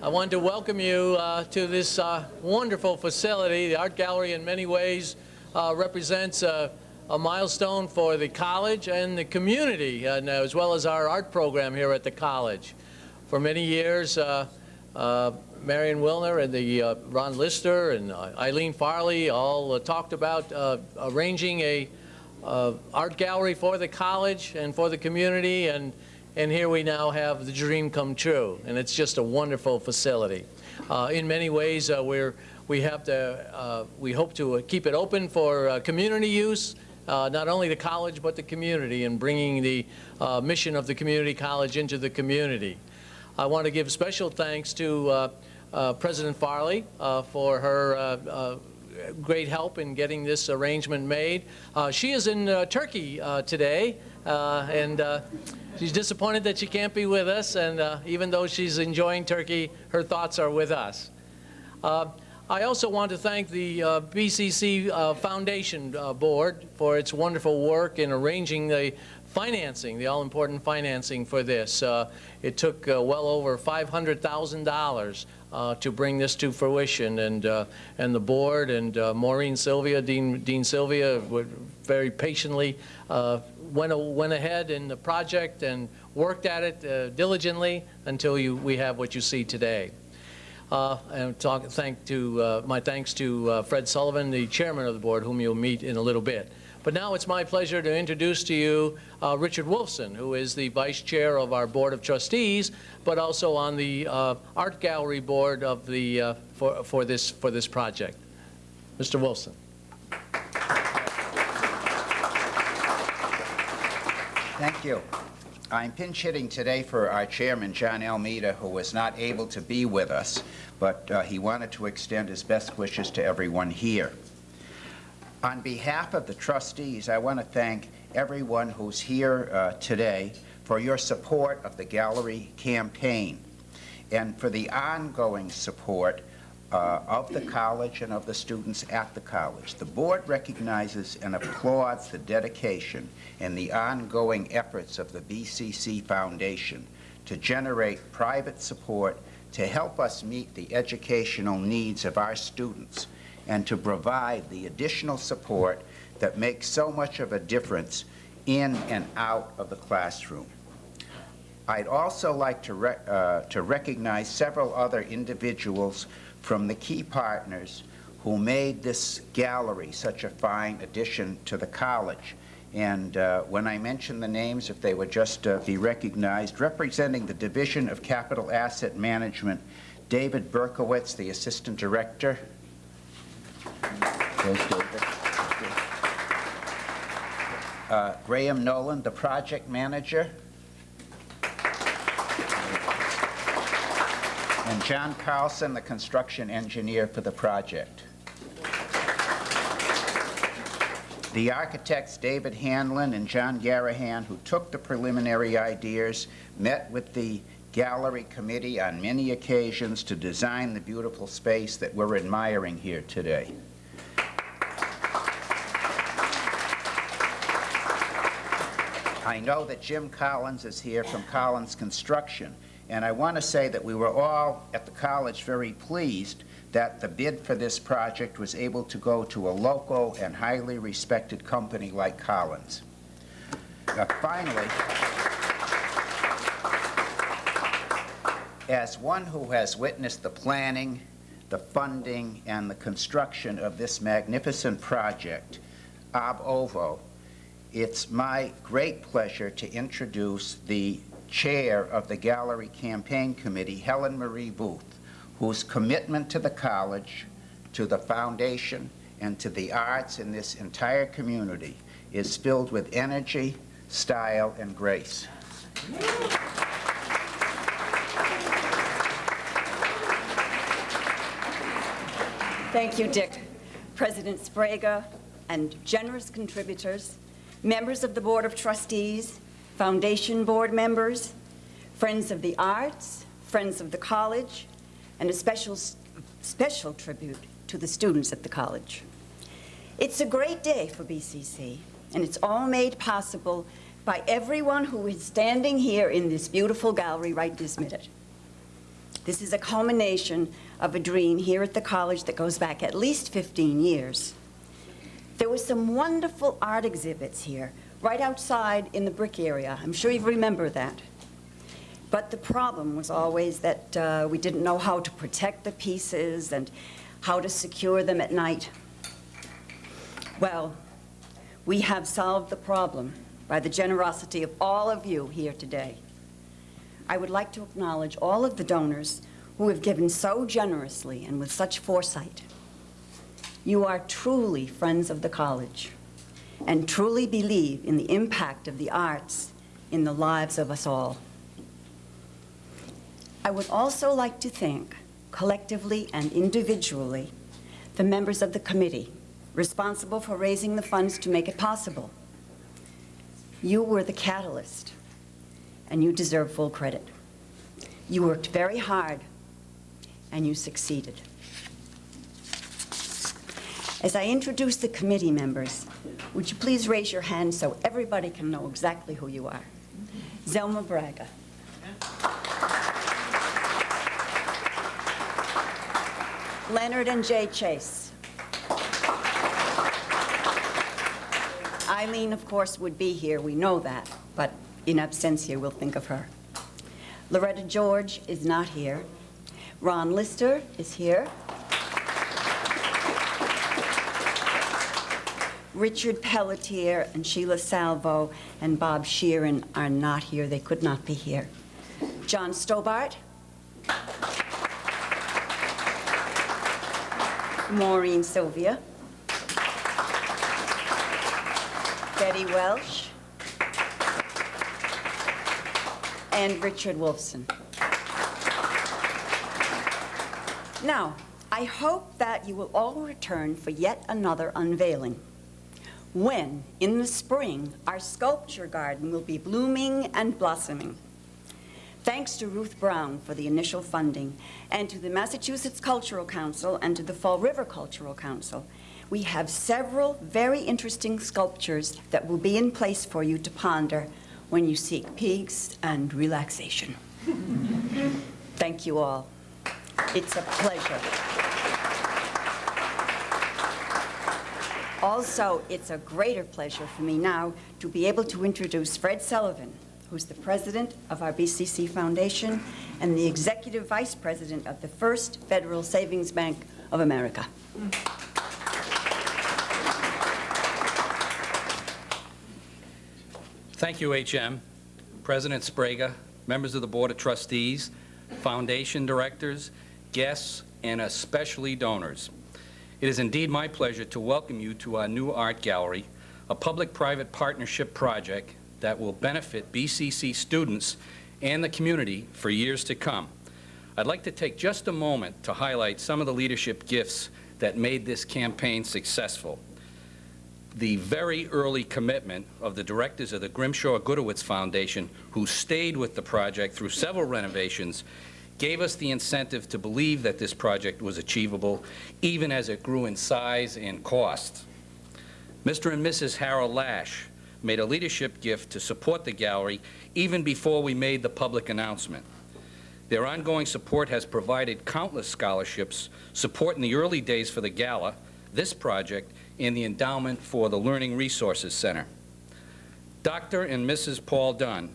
I wanted to welcome you uh, to this uh, wonderful facility. The Art Gallery in many ways uh, represents a, a, milestone for the college and the community, and, as well as our art program here at the college. For many years, uh, uh, Marion Wilner and the uh, Ron Lister and Eileen Farley all talked about arranging a art gallery for the college and for the community and and here we now have the dream come true, and it's just a wonderful facility. Uh, in many ways, uh, we're, we, have to, uh, we hope to keep it open for uh, community use, uh, not only the college, but the community, and bringing the uh, mission of the community college into the community. I want to give special thanks to President Farley for her great help in getting this arrangement made. she is in Turkey today, and She's disappointed that she can't be with us, and uh, even though she's enjoying Turkey, her thoughts are with us. Uh, I also want to thank the uh, BCC uh, Foundation uh, Board for its wonderful work in arranging the financing, the all-important financing for this. Uh, it took well over $500,000 uh, to bring this to fruition. And, uh, and the board and uh, Maureen Sylvia, Dean, Dean Sylvia, very patiently went, went ahead in the project and worked at it diligently until you, we have what you see today. Uh, and talk, thank to, uh, my thanks to uh, Fred Sullivan, the chairman of the board, whom you'll meet in a little bit. But now it's my pleasure to introduce to you uh, Richard Wolfson, who is the vice chair of our Board of Trustees, but also on the uh, Art Gallery Board of the, uh, for, for, this, for this project. Mr. Wolfson. Thank you. I'm pinch hitting today for our chairman, John Almeida, who was not able to be with us, but uh, he wanted to extend his best wishes to everyone here. On behalf of the trustees, I want to thank everyone who's here uh, today for your support of the gallery campaign and for the ongoing support uh, of the college and of the students at the college. The board recognizes and applauds the dedication and the ongoing efforts of the BCC Foundation to generate private support to help us meet the educational needs of our students and to provide the additional support that makes so much of a difference in and out of the classroom. I'd also like to, re uh, to recognize several other individuals from the key partners who made this gallery such a fine addition to the college. And uh, when I mention the names, if they would just uh, be recognized, representing the Division of Capital Asset Management, David Berkowitz, the Assistant Director, uh, Graham Nolan, the project manager. And John Carlson, the construction engineer for the project. The architects David Hanlon and John Garahan, who took the preliminary ideas, met with the gallery committee on many occasions to design the beautiful space that we're admiring here today. I know that Jim Collins is here from Collins Construction, and I want to say that we were all at the college very pleased that the bid for this project was able to go to a local and highly respected company like Collins. Uh, finally, as one who has witnessed the planning, the funding, and the construction of this magnificent project, ab ovo, it's my great pleasure to introduce the chair of the Gallery Campaign Committee, Helen Marie Booth, whose commitment to the college, to the foundation, and to the arts in this entire community is filled with energy, style, and grace. Thank you, Dick. President Sprague and generous contributors, members of the Board of Trustees, Foundation Board members, Friends of the Arts, Friends of the College, and a special, special tribute to the students at the college. It's a great day for BCC, and it's all made possible by everyone who is standing here in this beautiful gallery right this minute. This is a culmination of a dream here at the college that goes back at least 15 years. There were some wonderful art exhibits here, right outside in the brick area. I'm sure you remember that. But the problem was always that uh, we didn't know how to protect the pieces and how to secure them at night. Well, we have solved the problem by the generosity of all of you here today. I would like to acknowledge all of the donors who have given so generously and with such foresight. You are truly friends of the college and truly believe in the impact of the arts in the lives of us all. I would also like to thank, collectively and individually, the members of the committee responsible for raising the funds to make it possible. You were the catalyst, and you deserve full credit. You worked very hard, and you succeeded. As I introduce the committee members, would you please raise your hand so everybody can know exactly who you are? Zelma Braga. Leonard and Jay Chase. Eileen, of course, would be here, we know that, but in absentia, we'll think of her. Loretta George is not here. Ron Lister is here. Richard Pelletier and Sheila Salvo and Bob Sheeran are not here. They could not be here. John Stobart. Maureen Sylvia. Betty Welsh. And Richard Wolfson. Now, I hope that you will all return for yet another unveiling when, in the spring, our sculpture garden will be blooming and blossoming. Thanks to Ruth Brown for the initial funding, and to the Massachusetts Cultural Council and to the Fall River Cultural Council, we have several very interesting sculptures that will be in place for you to ponder when you seek peace and relaxation. Thank you all. It's a pleasure. Also, it's a greater pleasure for me now to be able to introduce Fred Sullivan, who's the president of our BCC Foundation and the executive vice president of the First Federal Savings Bank of America. Thank you, HM, President Sprague, members of the Board of Trustees, Foundation directors, guests, and especially donors. It is indeed my pleasure to welcome you to our new art gallery, a public-private partnership project that will benefit BCC students and the community for years to come. I'd like to take just a moment to highlight some of the leadership gifts that made this campaign successful. The very early commitment of the directors of the Grimshaw Gudowitz Foundation, who stayed with the project through several renovations, gave us the incentive to believe that this project was achievable, even as it grew in size and cost. Mr. and Mrs. Harold Lash made a leadership gift to support the gallery even before we made the public announcement. Their ongoing support has provided countless scholarships, support in the early days for the gala, this project, and the endowment for the Learning Resources Center. Dr. and Mrs. Paul Dunn,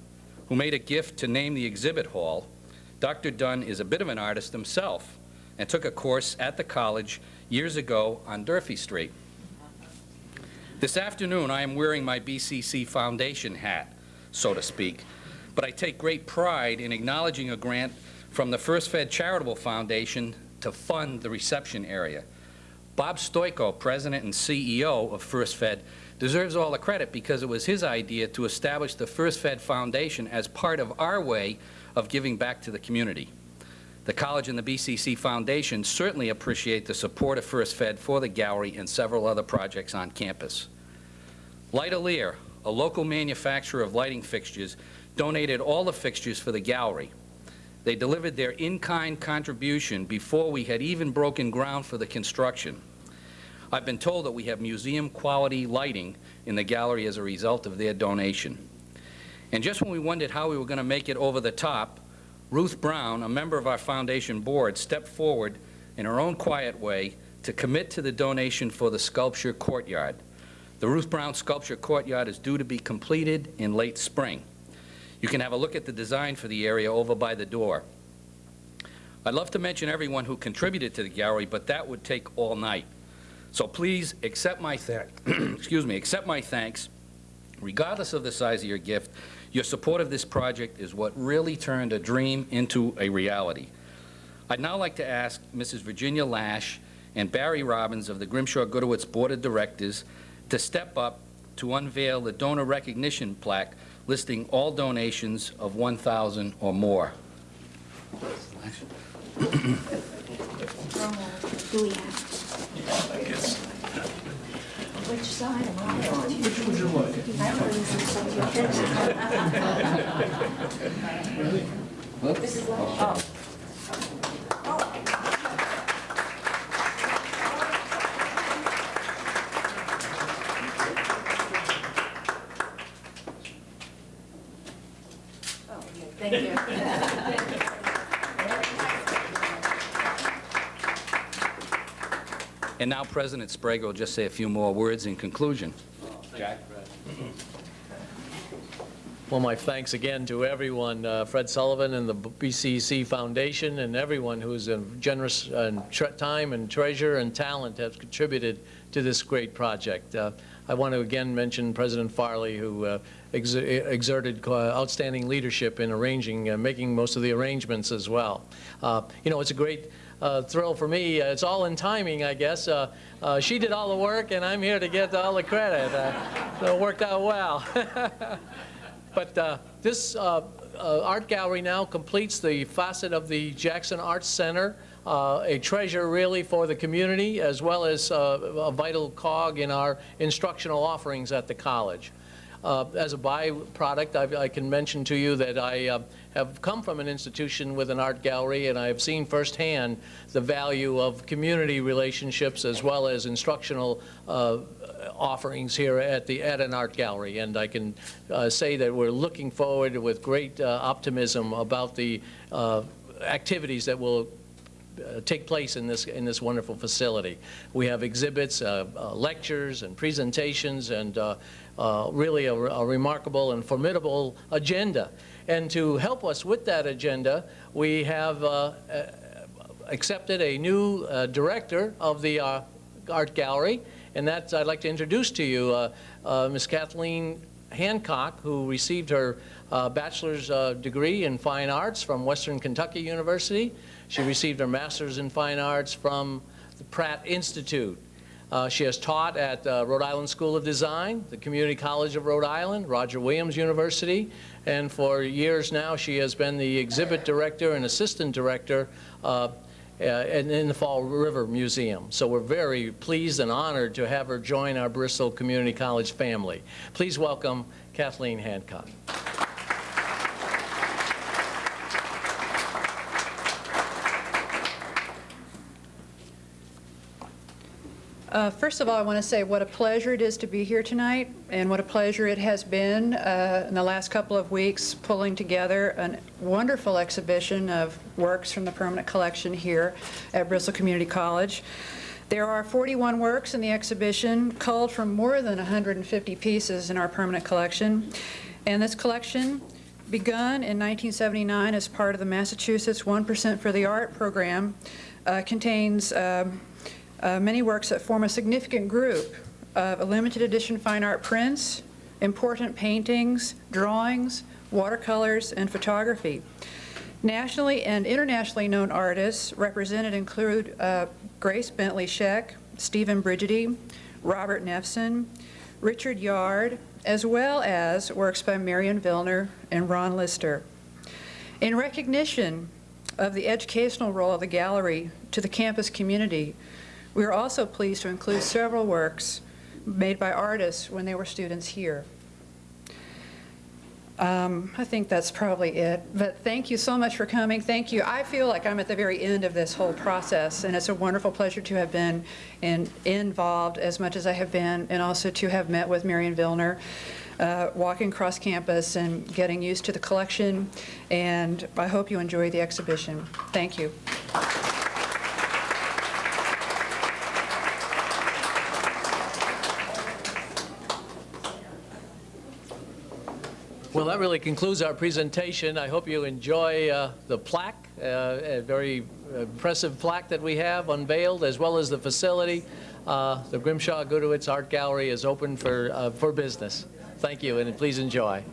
who made a gift to name the exhibit hall, Dr. Dunn is a bit of an artist himself and took a course at the college years ago on Durfee Street. This afternoon, I am wearing my BCC Foundation hat, so to speak, but I take great pride in acknowledging a grant from the First Fed Charitable Foundation to fund the reception area. Bob Stoico, President and CEO of First Fed, deserves all the credit because it was his idea to establish the First Fed Foundation as part of our way of giving back to the community. The college and the BCC Foundation certainly appreciate the support of First Fed for the gallery and several other projects on campus. Lightolier, a local manufacturer of lighting fixtures, donated all the fixtures for the gallery. They delivered their in-kind contribution before we had even broken ground for the construction. I've been told that we have museum-quality lighting in the gallery as a result of their donation. And just when we wondered how we were going to make it over the top, Ruth Brown, a member of our foundation board, stepped forward in her own quiet way to commit to the donation for the sculpture courtyard. The Ruth Brown Sculpture Courtyard is due to be completed in late spring. You can have a look at the design for the area over by the door. I'd love to mention everyone who contributed to the gallery, but that would take all night. So please accept my excuse me, accept my thanks. Regardless of the size of your gift, your support of this project is what really turned a dream into a reality. I'd now like to ask Mrs. Virginia Lash and Barry Robbins of the Grimshaw Gudowitz Board of Directors to step up to unveil the donor recognition plaque listing all donations of 1,000 or more. Do we have? Which side am I on? Which would you like? I don't know. This is like, oh. Oh, oh Thank you. And now President Sprague will just say a few more words in conclusion. Jack? Well, my thanks again to everyone, uh, Fred Sullivan and the BCC Foundation, and everyone who's a generous and tre- time and treasure and talent have contributed to this great project. Uh, I want to again mention President Farley, who uh, ex- exerted uh, outstanding leadership in arranging, uh, making most of the arrangements as well. Uh, You know, it's a great uh, thrill for me. It's all in timing, I guess. Uh, uh, She did all the work, and I'm here to get all the credit. Uh, So it worked out well. But this art gallery now completes the facet of the Jackson Arts Center, uh, a treasure really for the community, as well as uh, a vital cog in our instructional offerings at the college. Uh, As a byproduct, I I can mention to you that I uh, have come from an institution with an art gallery, and I have seen firsthand the value of community relationships as well as instructional uh, offerings here at the, at an art gallery. And I can uh, say that we're looking forward with great uh, optimism about the uh, activities that will uh, take place in this, in this wonderful facility. We have exhibits, uh, uh, lectures, and presentations, and uh, really a, a remarkable and formidable agenda. And to help us with that agenda, we have uh, uh, accepted a new uh, director of the art gallery, and that I'd like to introduce to you Ms. Kathleen Hancock, who received her uh, bachelor's uh, degree in fine arts from Western Kentucky University. She received her master's in fine arts from the Pratt Institute. Uh, she has taught at uh, Rhode Island School of Design, the Community College of Rhode Island, Roger Williams University, and for years now she has been the exhibit director and assistant director uh, uh, in, in the Fall River Museum. So we're very pleased and honored to have her join our Bristol Community College family. Please welcome Kathleen Hancock. Uh, First of all, I want to say what a pleasure it is to be here tonight, and what a pleasure it has been uh, in the last couple of weeks pulling together a wonderful exhibition of works from the permanent collection here at Bristol Community College. There are 41 works in the exhibition, culled from more than 150 pieces in our permanent collection. And this collection, begun in 1979 as part of the Massachusetts 1% for the Art program, uh, contains um, uh, many works that form a significant group of limited edition fine art prints, important paintings, drawings, watercolors, and photography. Nationally and internationally known artists represented include uh, Grace Bentley Scheck, Stephen Brigidi, Robert Nefson, Richard Yarde, as well as works by Marion Vilner and Ron Lister. In recognition of the educational role of the gallery to the campus community, we are also pleased to include several works made by artists when they were students here. Um, I think that's probably it, but thank you so much for coming. Thank you. I feel like I'm at the very end of this whole process, and it's a wonderful pleasure to have been in, involved as much as I have been, and also to have met with Marion Vilner. uh, walking across campus and getting used to the collection, and I hope you enjoy the exhibition. Thank you. Well, that really concludes our presentation. I hope you enjoy uh, the plaque, uh, a very impressive plaque that we have unveiled, as well as the facility. Uh, The Grimshaw Gudowitz Art Gallery is open for, uh, for business. Thank you, and please enjoy.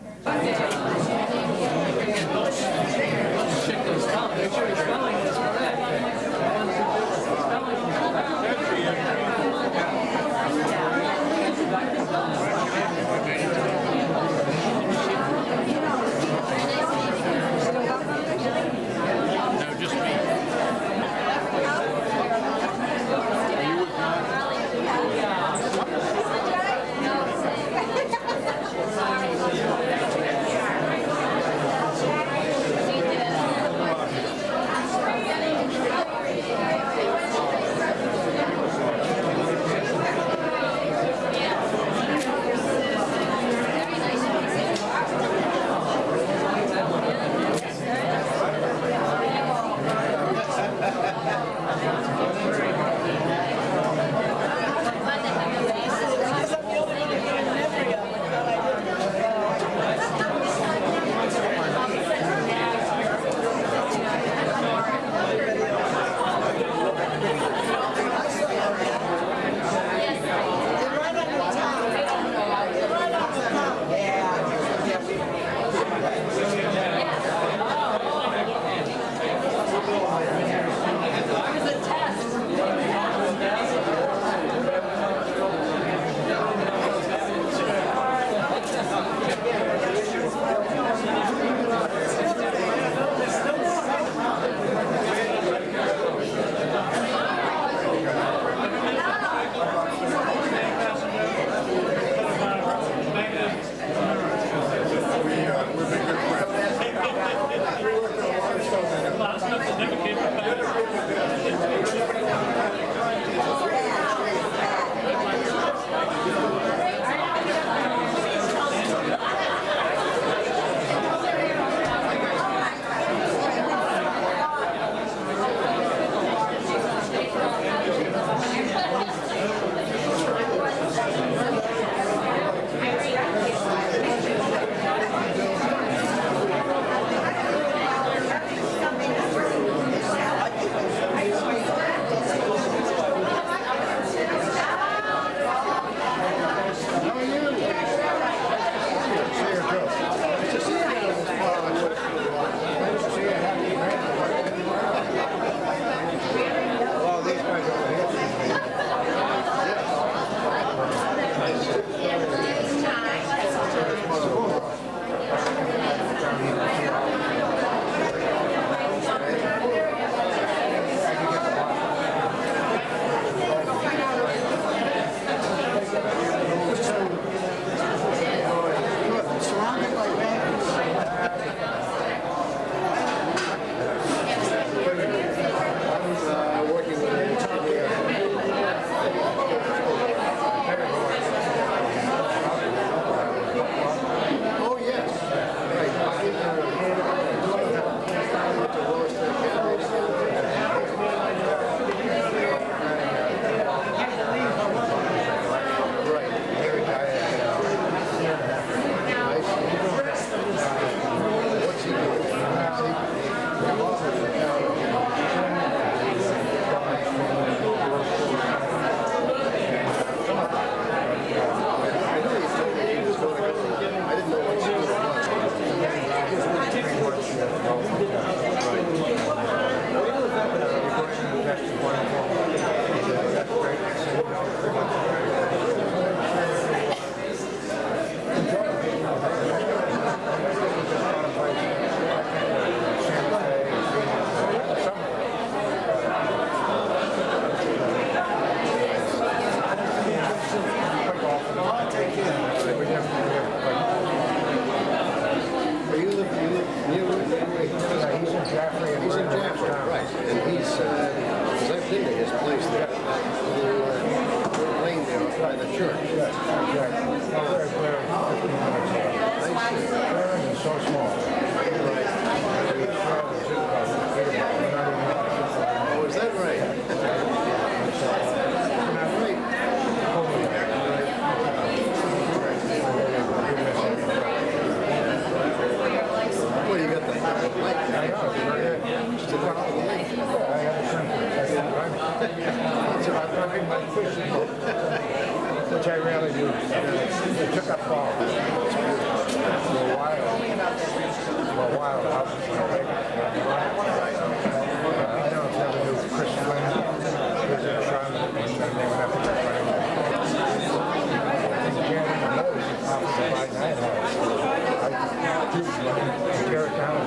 More. and they tear it down.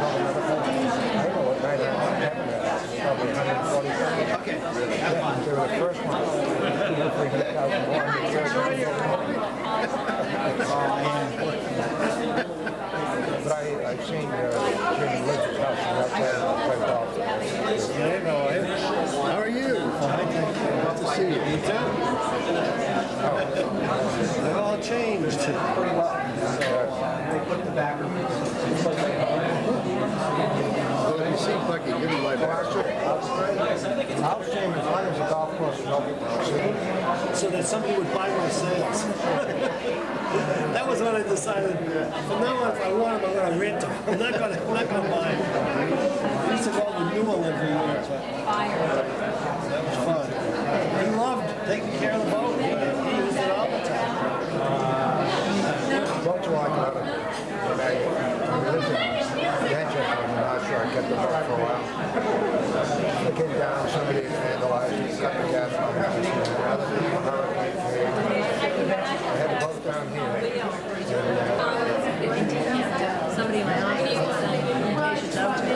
But I, I've seen uh, Jimmy Lizz's house and outside of the golf. Hey. How are you? Good to see you. You too? It all changed. Pretty well. Well, you so that somebody would buy my sales. that was when I decided, uh, from now on, if I want them, I'm going to rent them. I'm not going to, I'm not going to buy them. I used to go New Orleans every year. but That was fun. He loved taking care of the boat. He, he used it all the time. Boats were like that. When I, when we lived in Manchester, I'm not sure I kept them up for a while. They came down, somebody vandalized it, cut the gas line. Another hurricane came. I had a boat down here. And, uh, Somebody in my office was sending invitations out to me.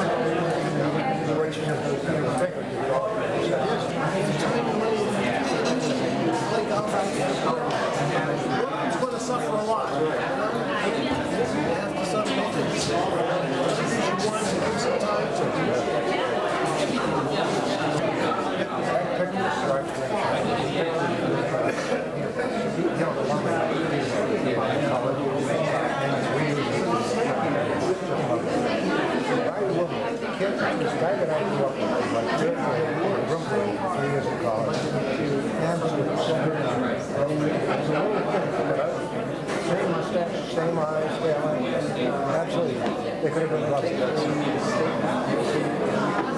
So which you would think would be all It's going to suffer a lot. You have to suffer. You want to give some time to Pick the stripes, you know, the one that I colored, and we use it. Guy who was- kid, this guy that I grew up with, like three years in college. And was a little Same mustache, same eyes, same eyes. Absolutely. They could have been brothers.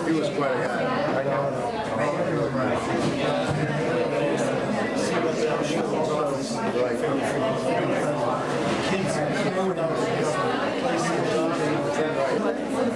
He was quite a guy. I know. to the conclusion, I, I'm going to get out of here. I'm not paying the taxes. Everybody out of here. Good to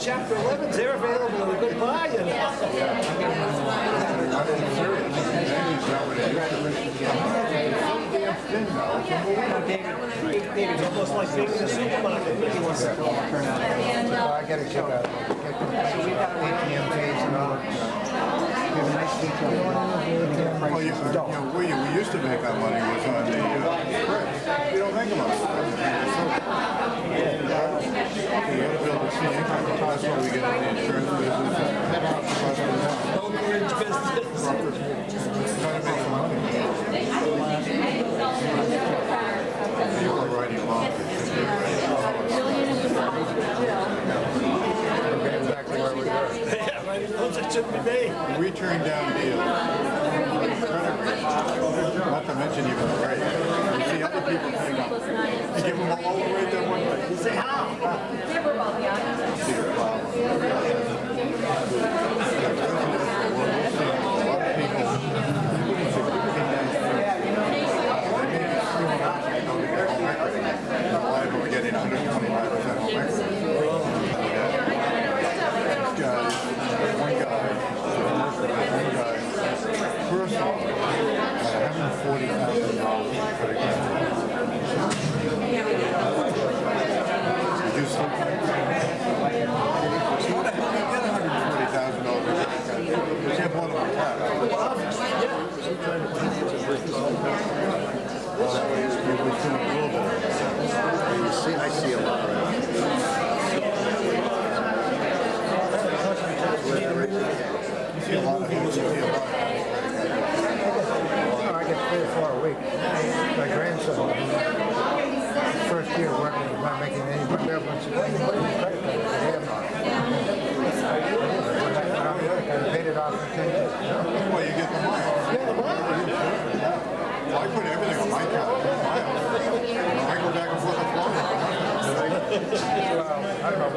chapter 11s, they're available at a good buy, you almost like. Mickey wants to it. And all that. You, we, used to make our money on the, don't make them on. You gotta build that's why we get in the insurance business. Brokerage business. Trying to make some money. People are writing along. Exactly where we were. Yeah, right. Those that shouldn't be Turn down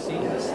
seen this